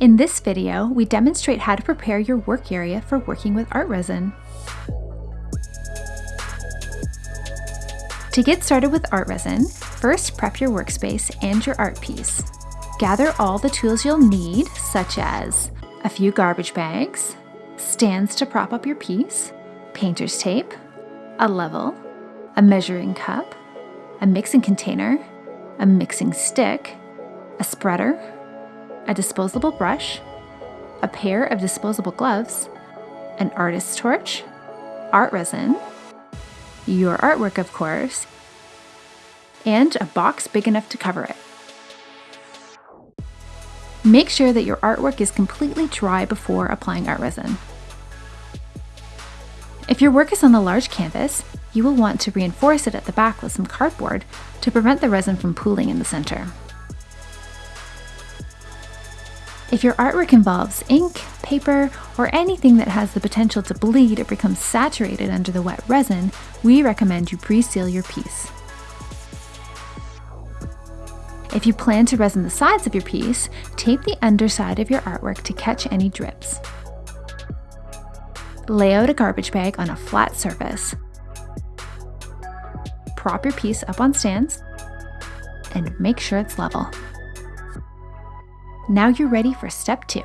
In this video, we demonstrate how to prepare your work area for working with art resin. To get started with art resin, first prep your workspace and your art piece. Gather all the tools you'll need, such as a few garbage bags, stands to prop up your piece, painter's tape, a level, a measuring cup, a mixing container, a mixing stick, a spreader, a disposable brush, a pair of disposable gloves, an artist's torch, art resin, your artwork, of course, and a box big enough to cover it. Make sure that your artwork is completely dry before applying art resin. If your work is on a large canvas, you will want to reinforce it at the back with some cardboard to prevent the resin from pooling in the center. If your artwork involves ink, paper, or anything that has the potential to bleed or become saturated under the wet resin, we recommend you pre-seal your piece. If you plan to resin the sides of your piece, tape the underside of your artwork to catch any drips. Lay out a garbage bag on a flat surface. Prop your piece up on stands and make sure it's level. Now you're ready for step two.